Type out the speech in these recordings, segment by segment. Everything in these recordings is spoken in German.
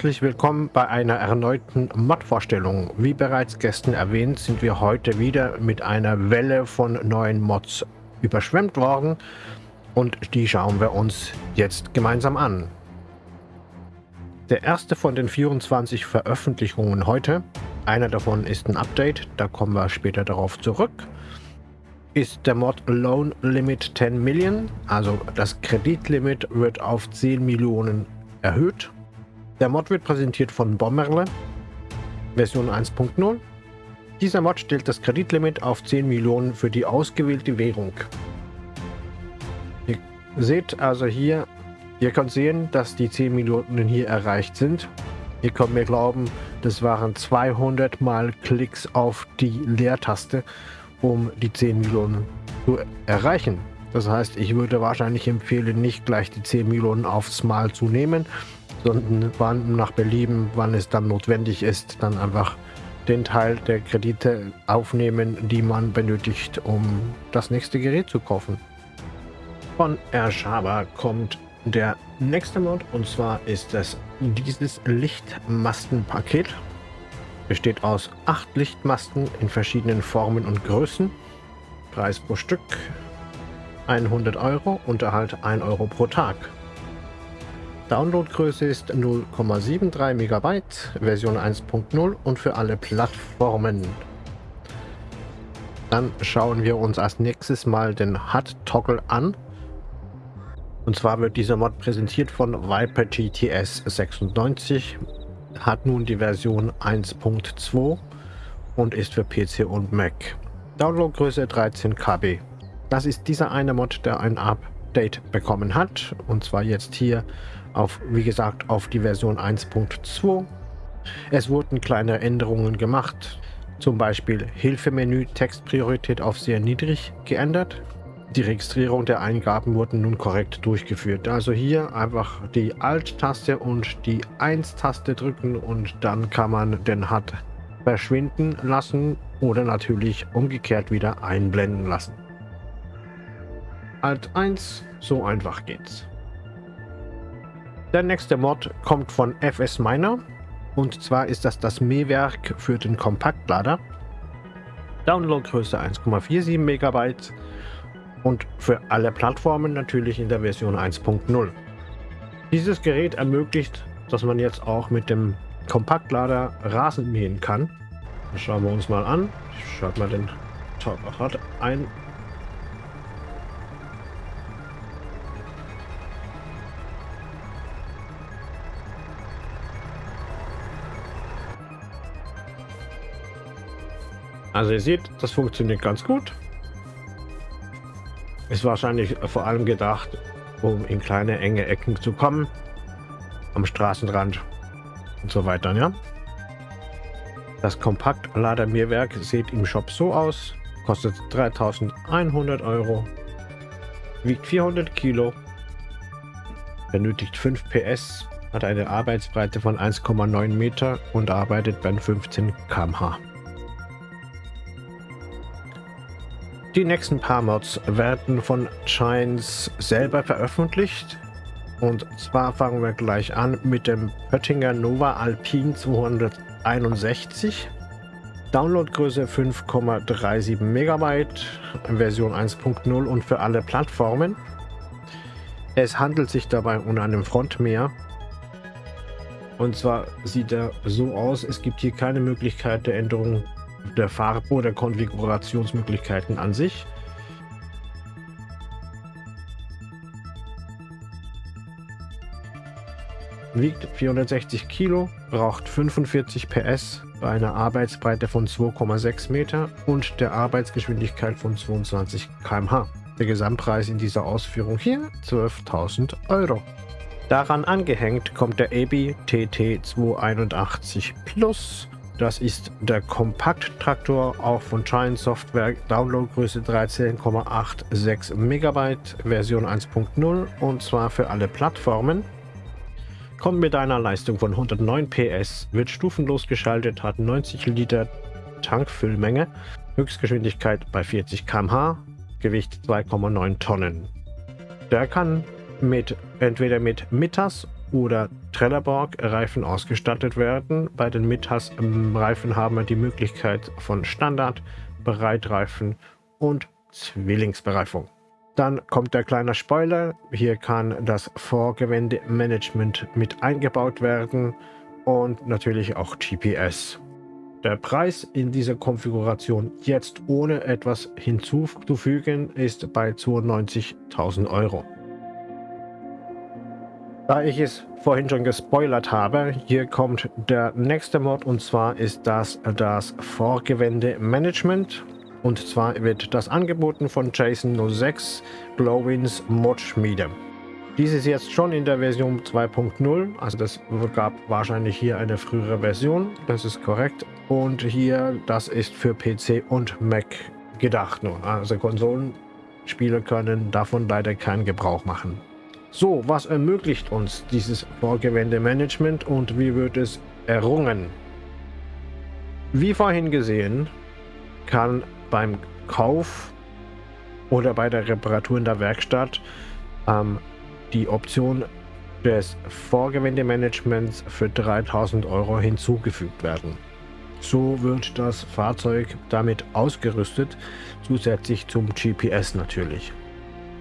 Herzlich willkommen bei einer erneuten Mod-Vorstellung. Wie bereits gestern erwähnt, sind wir heute wieder mit einer Welle von neuen Mods überschwemmt worden und die schauen wir uns jetzt gemeinsam an. Der erste von den 24 Veröffentlichungen heute, einer davon ist ein Update, da kommen wir später darauf zurück, ist der Mod Loan Limit 10 Million, also das Kreditlimit wird auf 10 Millionen erhöht der Mod wird präsentiert von Bommerle, Version 1.0. Dieser Mod stellt das Kreditlimit auf 10 Millionen für die ausgewählte Währung. Ihr seht also hier, ihr könnt sehen, dass die 10 Millionen hier erreicht sind. Ihr könnt mir glauben, das waren 200 mal Klicks auf die Leertaste, um die 10 Millionen zu erreichen. Das heißt, ich würde wahrscheinlich empfehlen, nicht gleich die 10 Millionen aufs Mal zu nehmen, sondern wann nach Belieben, wann es dann notwendig ist, dann einfach den Teil der Kredite aufnehmen, die man benötigt, um das nächste Gerät zu kaufen. Von Erschaba kommt der nächste Mod und zwar ist das dieses Lichtmastenpaket. Besteht aus acht Lichtmasten in verschiedenen Formen und Größen. Preis pro Stück 100 Euro, Unterhalt 1 Euro pro Tag. Downloadgröße ist 0,73 MB, Version 1.0 und für alle Plattformen. Dann schauen wir uns als nächstes mal den HUD-Toggle an. Und zwar wird dieser Mod präsentiert von Viper GTS 96, hat nun die Version 1.2 und ist für PC und Mac. Downloadgröße 13 KB. Das ist dieser eine Mod, der ein Update bekommen hat. Und zwar jetzt hier auf, wie gesagt, auf die Version 1.2. Es wurden kleine Änderungen gemacht, zum Beispiel Hilfemenü Textpriorität auf sehr niedrig geändert. Die Registrierung der Eingaben wurden nun korrekt durchgeführt. Also hier einfach die Alt-Taste und die 1-Taste drücken und dann kann man den HUD verschwinden lassen oder natürlich umgekehrt wieder einblenden lassen. Alt 1, so einfach geht's. Der nächste Mod kommt von FS Miner und zwar ist das das Mähwerk für den Kompaktlader. Downloadgröße 1,47 MB und für alle Plattformen natürlich in der Version 1.0. Dieses Gerät ermöglicht, dass man jetzt auch mit dem Kompaktlader Rasen mähen kann. Das schauen wir uns mal an. Ich schalte mal den Rad ein Also ihr seht, das funktioniert ganz gut. Ist wahrscheinlich vor allem gedacht, um in kleine, enge Ecken zu kommen. Am Straßenrand und so weiter, ja. Das Kompaktladermehrwerk sieht im Shop so aus. Kostet 3100 Euro. Wiegt 400 Kilo. Benötigt 5 PS. Hat eine Arbeitsbreite von 1,9 Meter und arbeitet bei 15 km/h. Die nächsten paar Mods werden von Shines selber veröffentlicht. Und zwar fangen wir gleich an mit dem Oettinger Nova Alpine 261. Downloadgröße 5,37 MB, Version 1.0 und für alle Plattformen. Es handelt sich dabei um einen Frontmäher. Und zwar sieht er so aus, es gibt hier keine Möglichkeit der Änderung der Farbe oder Konfigurationsmöglichkeiten an sich. Wiegt 460 Kilo, braucht 45 PS bei einer Arbeitsbreite von 2,6 Meter und der Arbeitsgeschwindigkeit von 22 km/h. Der Gesamtpreis in dieser Ausführung hier 12.000 Euro. Daran angehängt kommt der ABI TT 281 Plus das ist der Kompakt-Traktor, auch von Giant Software, Downloadgröße 13,86 MB, Version 1.0 und zwar für alle Plattformen. Kommt mit einer Leistung von 109 PS, wird stufenlos geschaltet, hat 90 Liter Tankfüllmenge, Höchstgeschwindigkeit bei 40 km/h, Gewicht 2,9 Tonnen. Der kann mit entweder mit Mitters oder Trelleborg-Reifen ausgestattet werden. Bei den Mittas-Reifen haben wir die Möglichkeit von Standard, Breitreifen und Zwillingsbereifung. Dann kommt der kleine Spoiler. Hier kann das Vorgewende-Management mit eingebaut werden und natürlich auch GPS. Der Preis in dieser Konfiguration jetzt ohne etwas hinzuzufügen ist bei 92.000 Euro. Da ich es vorhin schon gespoilert habe, hier kommt der nächste Mod und zwar ist das das Vorgewende Management. Und zwar wird das angeboten von Jason 06 Glowins Mod Schmiede. Dies ist jetzt schon in der Version 2.0, also das gab wahrscheinlich hier eine frühere Version, das ist korrekt. Und hier, das ist für PC und Mac gedacht nur. Also Konsolenspieler können davon leider keinen Gebrauch machen. So, was ermöglicht uns dieses Vorgewende-Management und wie wird es errungen? Wie vorhin gesehen, kann beim Kauf oder bei der Reparatur in der Werkstatt ähm, die Option des Vorgewendemanagements für 3000 Euro hinzugefügt werden. So wird das Fahrzeug damit ausgerüstet, zusätzlich zum GPS natürlich.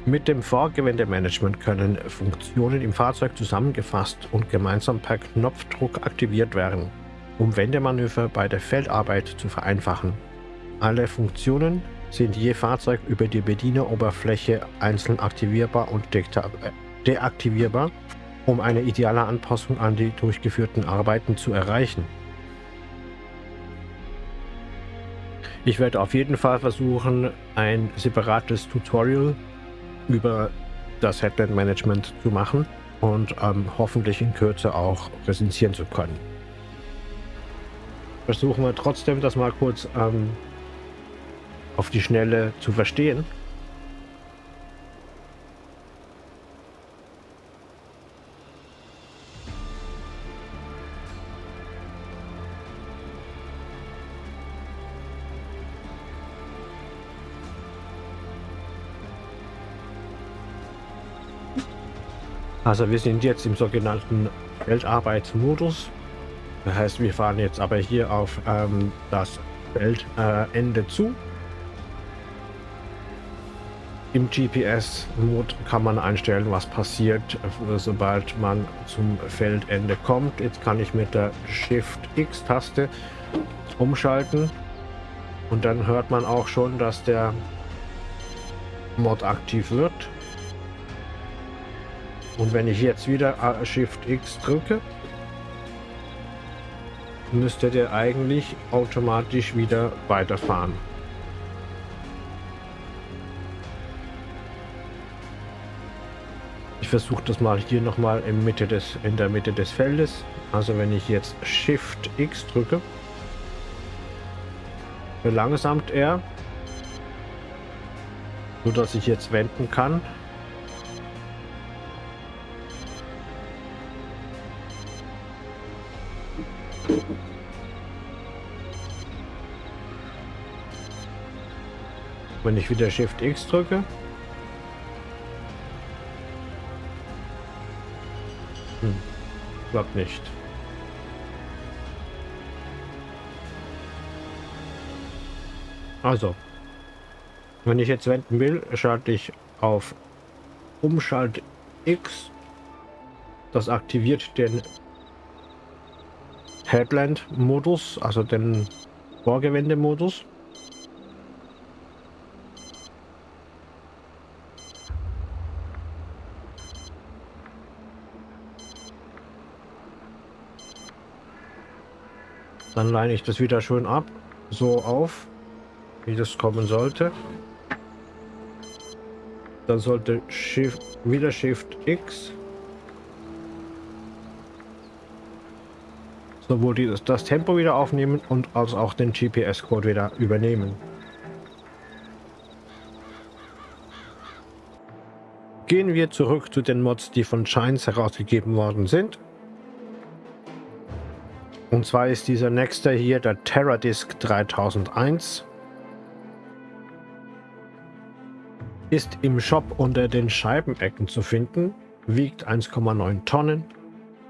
Mit dem Vorgewändemanagement können Funktionen im Fahrzeug zusammengefasst und gemeinsam per Knopfdruck aktiviert werden, um Wendemanöver bei der Feldarbeit zu vereinfachen. Alle Funktionen sind je Fahrzeug über die Bedieneroberfläche einzeln aktivierbar und deaktivierbar, um eine ideale Anpassung an die durchgeführten Arbeiten zu erreichen. Ich werde auf jeden Fall versuchen, ein separates Tutorial über das Headland Management zu machen und ähm, hoffentlich in Kürze auch präsentieren zu können. Versuchen wir trotzdem das mal kurz ähm, auf die Schnelle zu verstehen. Also wir sind jetzt im sogenannten Feldarbeitsmodus. Das heißt, wir fahren jetzt aber hier auf ähm, das Feldende äh, zu. Im GPS-Mode kann man einstellen, was passiert, äh, sobald man zum Feldende kommt. Jetzt kann ich mit der Shift-X-Taste umschalten. Und dann hört man auch schon, dass der Mod aktiv wird. Und wenn ich jetzt wieder Shift X drücke, müsste der eigentlich automatisch wieder weiterfahren. Ich versuche das mal hier nochmal in, in der Mitte des Feldes. Also wenn ich jetzt Shift X drücke, verlangsamt er, so dass ich jetzt wenden kann. Wenn ich wieder Shift X drücke. Hm. Klappt nicht. Also, wenn ich jetzt wenden will, schalte ich auf Umschalt X. Das aktiviert den Headland-Modus, also den Vorgewende-Modus. Dann leine ich das wieder schön ab, so auf, wie das kommen sollte. Dann sollte Shift, wieder Shift X sowohl dieses, das Tempo wieder aufnehmen und als auch den GPS-Code wieder übernehmen. Gehen wir zurück zu den Mods, die von Shines herausgegeben worden sind. Und zwar ist dieser nächste hier der TerraDisk 3001. Ist im Shop unter den Scheibenecken zu finden, wiegt 1,9 Tonnen,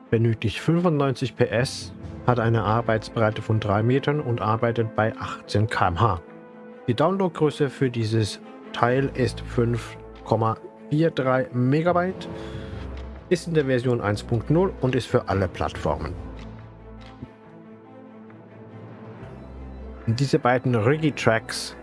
benötigt 95 PS, hat eine Arbeitsbreite von 3 Metern und arbeitet bei 18 km/h. Die Downloadgröße für dieses Teil ist 5,43 Megabyte, ist in der Version 1.0 und ist für alle Plattformen. Diese beiden Rigi-Tracks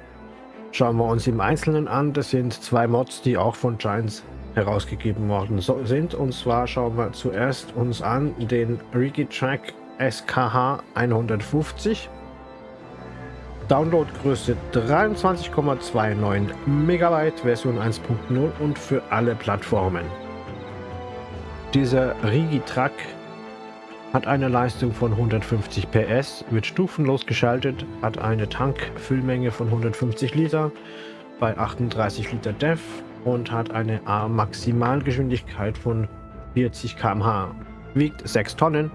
schauen wir uns im Einzelnen an. Das sind zwei Mods, die auch von Giants herausgegeben worden sind. Und zwar schauen wir zuerst uns an den Rigi-Track SKH 150. Downloadgröße 23,29 Megabyte, Version 1.0 und für alle Plattformen. Dieser Rigi-Track hat eine Leistung von 150 PS, wird stufenlos geschaltet, hat eine Tankfüllmenge von 150 Liter bei 38 Liter DEF und hat eine Maximalgeschwindigkeit von 40 km/h, wiegt 6 Tonnen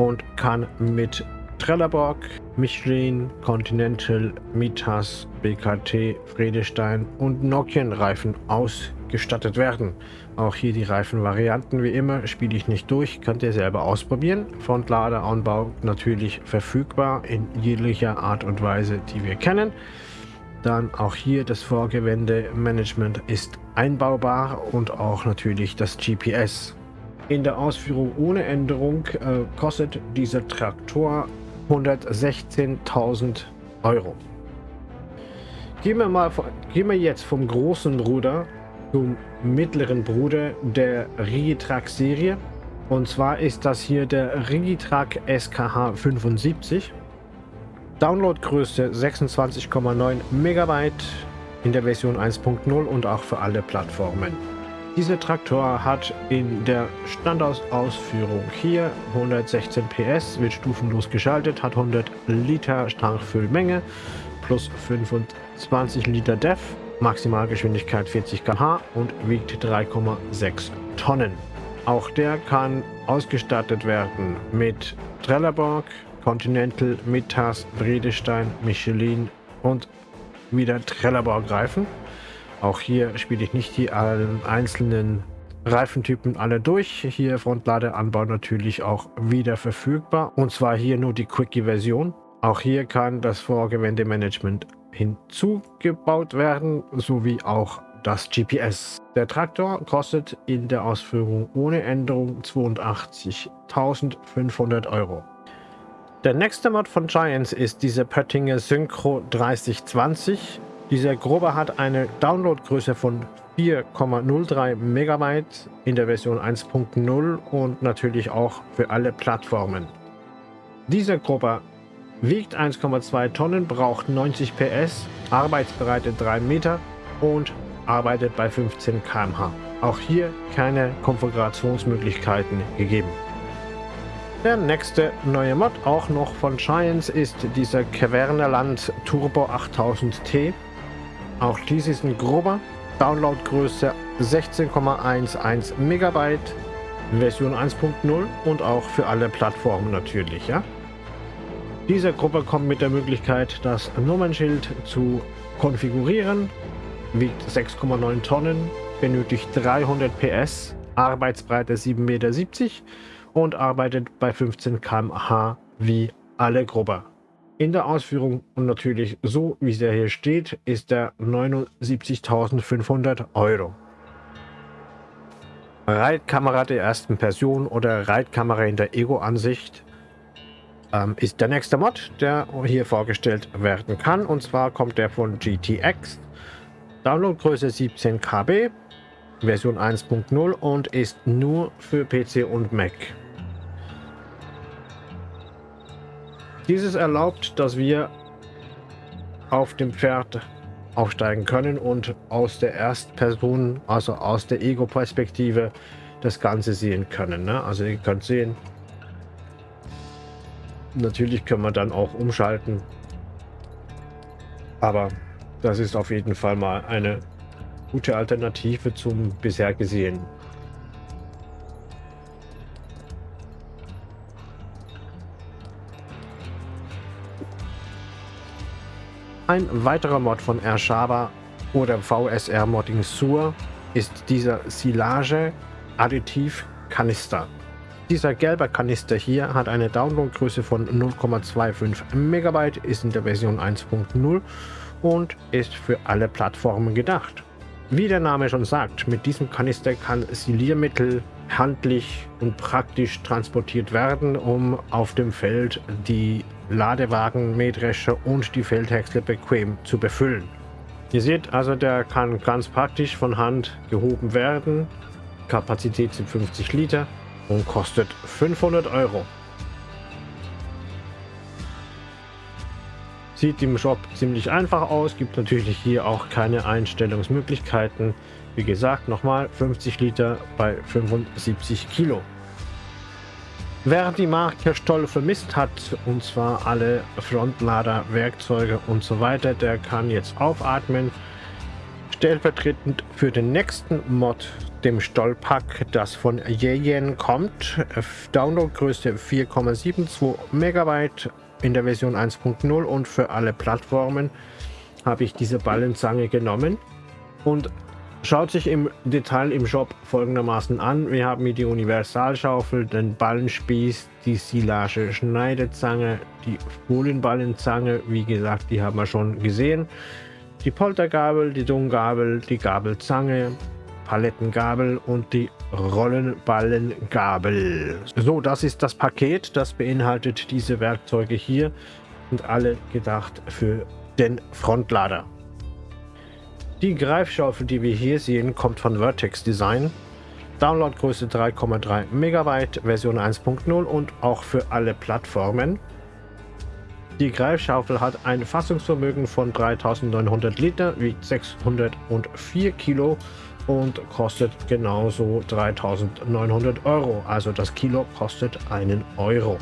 und kann mit Trelleborg, Michelin, Continental, Mitas, BKT, Friedestein und Nokian-Reifen ausgestattet werden. Auch hier die Reifenvarianten wie immer spiele ich nicht durch, könnt ihr selber ausprobieren. Frontladeranbau natürlich verfügbar in jeglicher Art und Weise, die wir kennen. Dann auch hier das Vorgewende-Management ist einbaubar und auch natürlich das GPS. In der Ausführung ohne Änderung äh, kostet dieser Traktor 116.000 Euro. Gehen wir, mal, gehen wir jetzt vom großen Bruder zum mittleren Bruder der Rigitrack Serie. Und zwar ist das hier der Rigitrack SKH 75. Downloadgröße 26,9 Megabyte in der Version 1.0 und auch für alle Plattformen. Dieser Traktor hat in der Standardausführung hier 116 PS, wird stufenlos geschaltet, hat 100 Liter Tankfüllmenge plus 25 Liter DEF Maximalgeschwindigkeit 40 km/h und wiegt 3,6 Tonnen. Auch der kann ausgestattet werden mit Trelleborg, Continental, Mitas, Bredestein, Michelin und wieder Trelleborg Reifen. Auch hier spiele ich nicht die einzelnen Reifentypen alle durch. Hier Frontladeanbau natürlich auch wieder verfügbar. Und zwar hier nur die Quickie-Version. Auch hier kann das Vorgewändemanagement hinzugebaut werden, sowie auch das GPS. Der Traktor kostet in der Ausführung ohne Änderung 82.500 Euro. Der nächste Mod von Giants ist dieser Pöttinger Synchro 3020. Dieser Grober hat eine Downloadgröße von 4,03 Megabyte in der Version 1.0 und natürlich auch für alle Plattformen. Dieser Grober wiegt 1,2 Tonnen, braucht 90 PS, Arbeitsbreite 3 Meter und arbeitet bei 15 km/h. Auch hier keine Konfigurationsmöglichkeiten gegeben. Der nächste neue Mod, auch noch von Giants, ist dieser Cavernerland Turbo 8000T. Auch dies ist ein grober, Downloadgröße 16,11 Megabyte, Version 1.0 und auch für alle Plattformen natürlich. Ja? Diese Gruppe kommt mit der Möglichkeit, das Nummernschild zu konfigurieren, wiegt 6,9 Tonnen, benötigt 300 PS, Arbeitsbreite 7,70 Meter und arbeitet bei 15 km/h wie alle Gruppe. In der Ausführung und natürlich so, wie es hier steht, ist der 79.500 Euro. Reitkamera der ersten Person oder Reitkamera in der Ego-Ansicht ähm, ist der nächste Mod, der hier vorgestellt werden kann. Und zwar kommt der von GTX. Downloadgröße 17 KB, Version 1.0 und ist nur für PC und Mac. Dieses erlaubt, dass wir auf dem Pferd aufsteigen können und aus der Erstperson, also aus der Ego-Perspektive, das Ganze sehen können. Ne? Also ihr könnt sehen, Natürlich können wir dann auch umschalten. Aber das ist auf jeden Fall mal eine gute Alternative zum bisher gesehen. Ein weiterer Mod von Ershaba oder VSR Modding Sur ist dieser Silage Additiv Kanister. Dieser gelbe Kanister hier hat eine Downloadgröße von 0,25 Megabyte, ist in der Version 1.0 und ist für alle Plattformen gedacht. Wie der Name schon sagt, mit diesem Kanister kann Siliermittel handlich und praktisch transportiert werden, um auf dem Feld die Ladewagen, Mähdrescher und die Feldhäcksler bequem zu befüllen. Ihr seht also, der kann ganz praktisch von Hand gehoben werden. Kapazität sind 50 Liter und kostet 500 Euro. Sieht im Shop ziemlich einfach aus, gibt natürlich hier auch keine Einstellungsmöglichkeiten. Wie gesagt, nochmal 50 Liter bei 75 Kilo. Wer die Marke Stoll vermisst hat, und zwar alle Frontlader, Werkzeuge und so weiter, der kann jetzt aufatmen. Stellvertretend für den nächsten Mod, dem Stollpack, das von Yeyen kommt. Downloadgröße 4,72 Megabyte in der Version 1.0 und für alle Plattformen habe ich diese Ballenzange genommen und Schaut sich im Detail im Shop folgendermaßen an. Wir haben hier die Universalschaufel, den Ballenspieß, die Silage Schneidezange, die Folienballenzange, wie gesagt, die haben wir schon gesehen. Die Poltergabel, die Dunggabel, die Gabelzange, Palettengabel und die Rollenballengabel. So, das ist das Paket, das beinhaltet diese Werkzeuge hier und alle gedacht für den Frontlader. Die Greifschaufel, die wir hier sehen, kommt von Vertex Design. Downloadgröße 3,3 MB, Version 1.0 und auch für alle Plattformen. Die Greifschaufel hat ein Fassungsvermögen von 3900 Liter, wiegt 604 Kilo und kostet genauso 3900 Euro. Also das Kilo kostet einen Euro.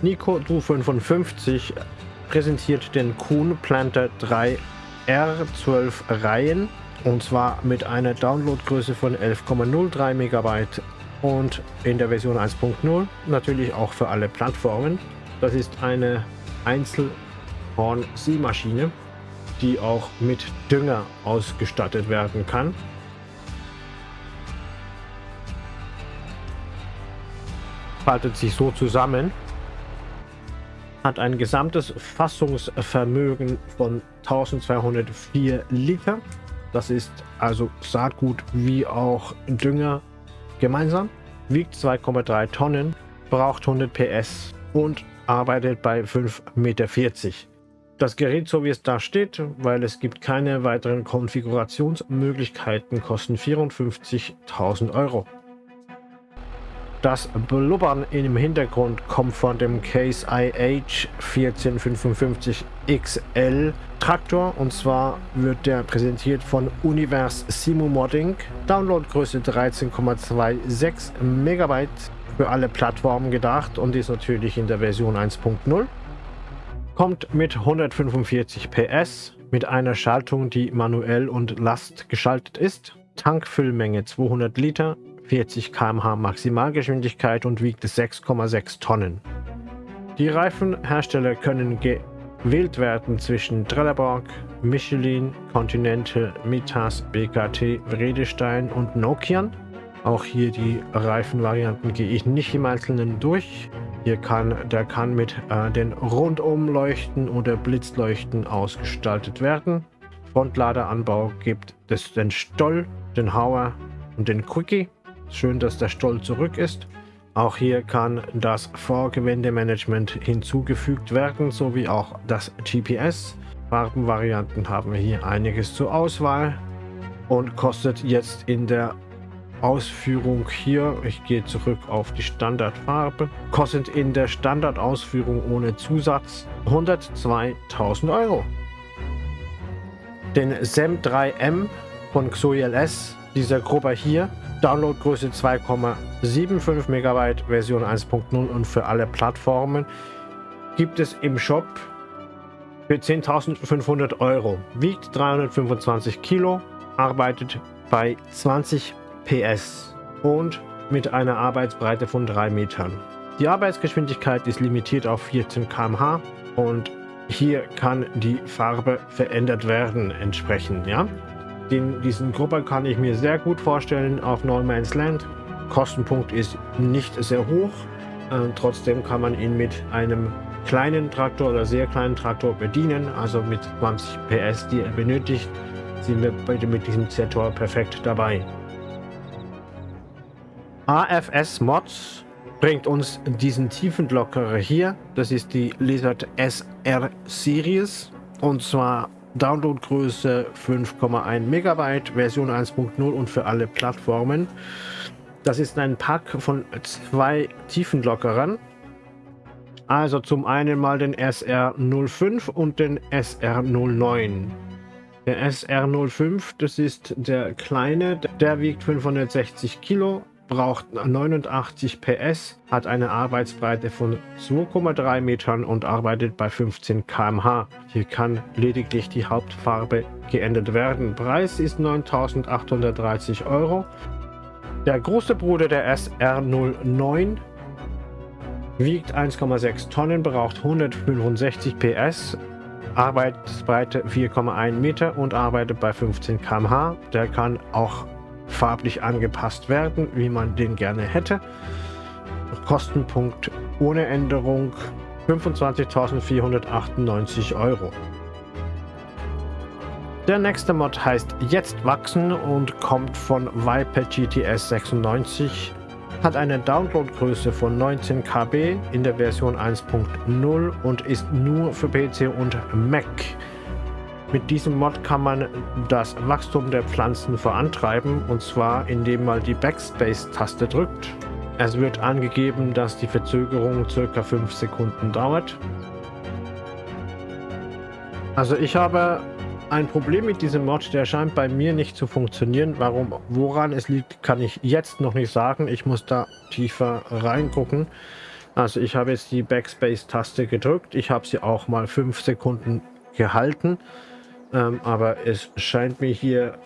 Nico Du 55 präsentiert den Kuhn Planter 3 R12 Reihen und zwar mit einer Downloadgröße von 11,03 MB und in der Version 1.0 natürlich auch für alle Plattformen. Das ist eine Einzelhorn-Siehmaschine, die auch mit Dünger ausgestattet werden kann. Faltet sich so zusammen hat ein gesamtes Fassungsvermögen von 1204 Liter. Das ist also Saatgut wie auch Dünger gemeinsam. Wiegt 2,3 Tonnen, braucht 100 PS und arbeitet bei 5,40 Meter. Das Gerät, so wie es da steht, weil es gibt keine weiteren Konfigurationsmöglichkeiten, kosten 54.000 Euro. Das Blubbern im Hintergrund kommt von dem Case IH 1455 XL Traktor und zwar wird der präsentiert von Univers Simu Modding. Downloadgröße 13,26 Megabyte für alle Plattformen gedacht und ist natürlich in der Version 1.0. Kommt mit 145 PS mit einer Schaltung, die manuell und Last geschaltet ist. Tankfüllmenge 200 Liter, 40 km/h Maximalgeschwindigkeit und wiegt 6,6 Tonnen. Die Reifenhersteller können gewählt werden zwischen Trelleborg, Michelin, Continental, Mitas, BKT, Vredestein und Nokian. Auch hier die Reifenvarianten gehe ich nicht im Einzelnen durch. Hier kann der kann mit äh, den Rundumleuchten oder Blitzleuchten ausgestaltet werden. Frontladeranbau gibt es den Stoll, den Hauer und den Quickie. Schön, dass der Stoll zurück ist. Auch hier kann das Vorgewindemanagement hinzugefügt werden, sowie auch das GPS. Farbenvarianten haben wir hier einiges zur Auswahl und kostet jetzt in der Ausführung hier, ich gehe zurück auf die Standardfarbe, kostet in der Standardausführung ohne Zusatz 102.000 Euro. Den SEM 3M von XOILS, dieser Gruppe hier, Downloadgröße 2,75 MB, Version 1.0 und für alle Plattformen gibt es im Shop für 10.500 Euro. Wiegt 325 Kilo, arbeitet bei 20 PS und mit einer Arbeitsbreite von 3 Metern. Die Arbeitsgeschwindigkeit ist limitiert auf 14 km/h und hier kann die Farbe verändert werden entsprechend. Ja? Den, diesen Gruppe kann ich mir sehr gut vorstellen auf No Man's Land. Kostenpunkt ist nicht sehr hoch. Äh, trotzdem kann man ihn mit einem kleinen Traktor oder sehr kleinen Traktor bedienen. Also mit 20 PS, die er benötigt, sind wir mit diesem Zetor perfekt dabei. AFS Mods bringt uns diesen Tiefenlockerer hier. Das ist die Lizard SR Series und zwar Downloadgröße 5,1 Megabyte, Version 1.0 und für alle Plattformen. Das ist ein Pack von zwei Tiefenlockerern. Also zum einen mal den SR05 und den SR09. Der SR05, das ist der kleine, der wiegt 560 Kilo, braucht 89 PS, hat eine Arbeitsbreite von 2,3 Metern und arbeitet bei 15 km/h. Hier kann lediglich die Hauptfarbe geändert werden. Preis ist 9.830 Euro. Der große Bruder der SR09 wiegt 1,6 Tonnen, braucht 165 PS, Arbeitsbreite 4,1 Meter und arbeitet bei 15 km/h. Der kann auch farblich angepasst werden, wie man den gerne hätte. Kostenpunkt ohne Änderung 25.498 Euro. Der nächste Mod heißt Jetzt wachsen und kommt von Viper GTS 96. Hat eine Downloadgröße von 19 KB in der Version 1.0 und ist nur für PC und Mac. Mit diesem Mod kann man das Wachstum der Pflanzen vorantreiben und zwar indem man die Backspace-Taste drückt. Es wird angegeben, dass die Verzögerung ca. 5 Sekunden dauert. Also ich habe ein Problem mit diesem Mod, der scheint bei mir nicht zu funktionieren. Warum, woran es liegt, kann ich jetzt noch nicht sagen. Ich muss da tiefer reingucken. Also ich habe jetzt die Backspace-Taste gedrückt. Ich habe sie auch mal 5 Sekunden gehalten. Ähm, aber es scheint mir hier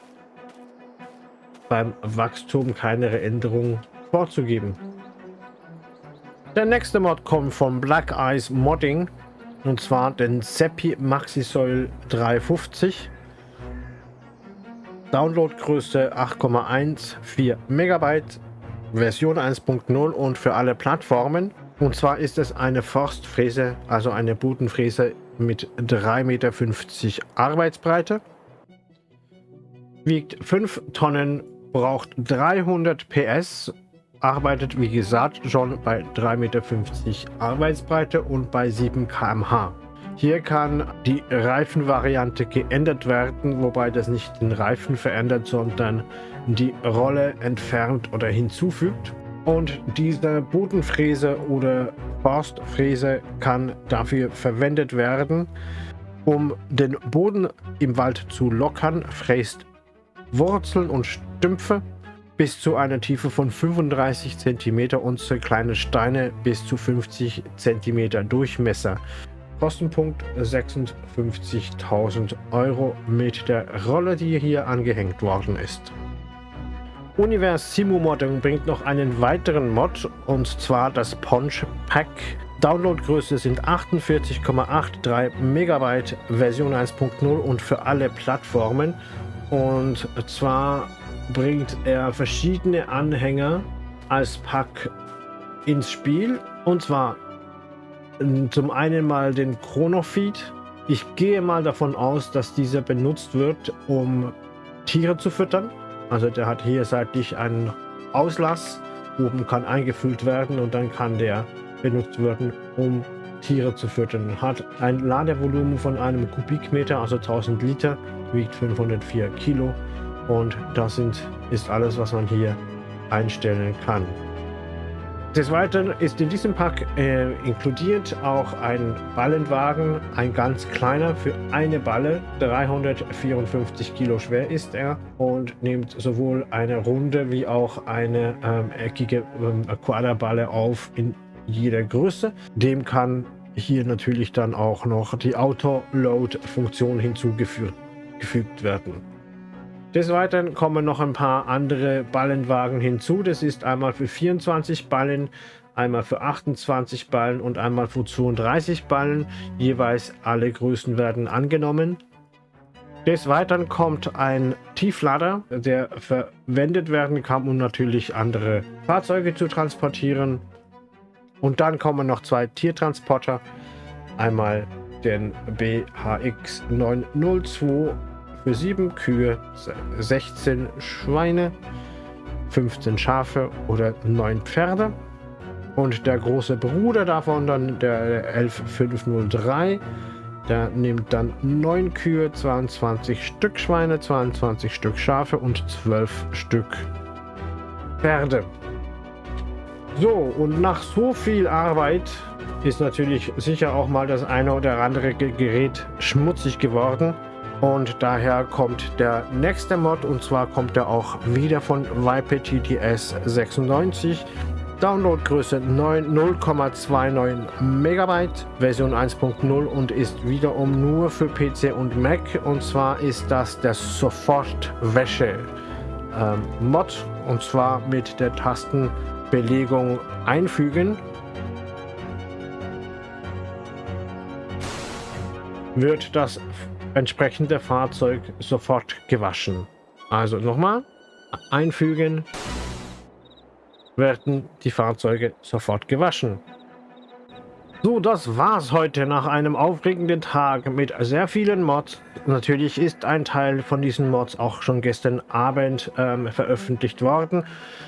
beim Wachstum keine Änderung vorzugeben. Der nächste Mod kommt von Black Eyes Modding und zwar den Seppi Maxisoil 350. Downloadgröße 8,14 Megabyte, Version 1.0 und für alle Plattformen. Und zwar ist es eine Forstfräse, also eine Bodenfräse mit 3,50 Meter Arbeitsbreite. Wiegt 5 Tonnen, braucht 300 PS, arbeitet wie gesagt schon bei 3,50 Meter Arbeitsbreite und bei 7 km/h. Hier kann die Reifenvariante geändert werden, wobei das nicht den Reifen verändert, sondern die Rolle entfernt oder hinzufügt. Und diese Bodenfräse oder Forstfräse kann dafür verwendet werden, um den Boden im Wald zu lockern, fräst Wurzeln und Stümpfe bis zu einer Tiefe von 35 cm und so kleine Steine bis zu 50 cm Durchmesser. Kostenpunkt 56.000 Euro mit der Rolle, die hier angehängt worden ist. Univers Simu Modding bringt noch einen weiteren Mod und zwar das Ponch Pack. Downloadgröße sind 48,83 Megabyte, Version 1.0 und für alle Plattformen. Und zwar bringt er verschiedene Anhänger als Pack ins Spiel. Und zwar zum einen mal den Chronofeed. Ich gehe mal davon aus, dass dieser benutzt wird, um Tiere zu füttern. Also der hat hier seitlich einen Auslass. Oben kann eingefüllt werden und dann kann der benutzt werden, um Tiere zu füttern. Hat ein Ladevolumen von einem Kubikmeter, also 1000 Liter, wiegt 504 Kilo und das sind, ist alles, was man hier einstellen kann. Des Weiteren ist in diesem Pack äh, inkludiert auch ein Ballenwagen, ein ganz kleiner für eine Balle, 354 Kilo schwer ist er und nimmt sowohl eine runde wie auch eine ähm, eckige ähm, Quaderballe auf in jeder Größe. Dem kann hier natürlich dann auch noch die Auto-Load-Funktion hinzugefügt werden. Des Weiteren kommen noch ein paar andere Ballenwagen hinzu. Das ist einmal für 24 Ballen, einmal für 28 Ballen und einmal für 32 Ballen. Jeweils alle Größen werden angenommen. Des Weiteren kommt ein Tieflader, der verwendet werden kann, um natürlich andere Fahrzeuge zu transportieren. Und dann kommen noch zwei Tiertransporter. Einmal den BHX 902 für 7 Kühe, 16 Schweine, 15 Schafe oder 9 Pferde. Und der große Bruder davon, dann der 11503, der nimmt dann 9 Kühe, 22 Stück Schweine, 22 Stück Schafe und 12 Stück Pferde. So, und nach so viel Arbeit ist natürlich sicher auch mal das eine oder andere Gerät schmutzig geworden. Und daher kommt der nächste Mod und zwar kommt er auch wieder von YPTTS 96. Downloadgröße 0,29 Megabyte, Version 1.0 und ist wiederum nur für PC und Mac. Und zwar ist das der Sofortwäsche ähm, Mod und zwar mit der Tastenbelegung einfügen. Wird das entsprechende Fahrzeug sofort gewaschen. Also nochmal, einfügen, werden die Fahrzeuge sofort gewaschen. So, das war's heute nach einem aufregenden Tag mit sehr vielen Mods. Natürlich ist ein Teil von diesen Mods auch schon gestern Abend ähm, veröffentlicht worden.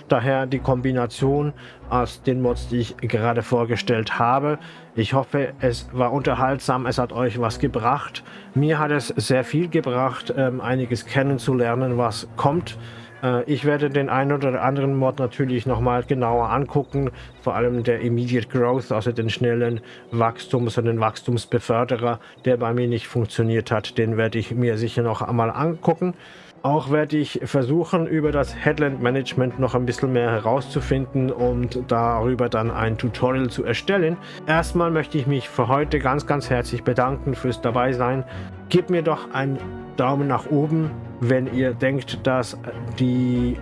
Daher die Kombination aus den Mods, die ich gerade vorgestellt habe. Ich hoffe, es war unterhaltsam, es hat euch was gebracht. Mir hat es sehr viel gebracht, ähm, einiges kennenzulernen, was kommt. Äh, ich werde den einen oder anderen Mod natürlich nochmal genauer angucken, vor allem der Immediate Growth, also den schnellen Wachstums- und den Wachstumsbeförderer, der bei mir nicht funktioniert hat, den werde ich mir sicher noch einmal angucken. Auch werde ich versuchen, über das Headland Management noch ein bisschen mehr herauszufinden und darüber dann ein Tutorial zu erstellen. Erstmal möchte ich mich für heute ganz, ganz herzlich bedanken fürs Dabeisein. Gebt mir doch einen Daumen nach oben, wenn ihr denkt, dass die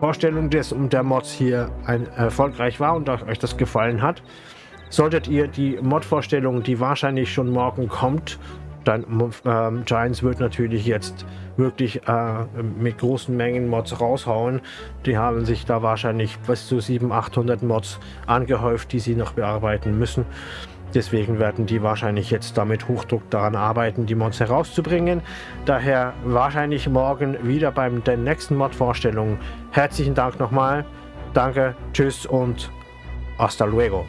Vorstellung des und der Mods hier ein, erfolgreich war und euch das gefallen hat. Solltet ihr die Mod-Vorstellung, die wahrscheinlich schon morgen kommt, dann ähm, Giants wird natürlich jetzt wirklich äh, mit großen Mengen Mods raushauen. Die haben sich da wahrscheinlich bis zu 700, 800 Mods angehäuft, die sie noch bearbeiten müssen. Deswegen werden die wahrscheinlich jetzt damit Hochdruck daran arbeiten, die Mods herauszubringen. Daher wahrscheinlich morgen wieder beim der nächsten Mod-Vorstellung. Herzlichen Dank nochmal. Danke, tschüss und hasta luego.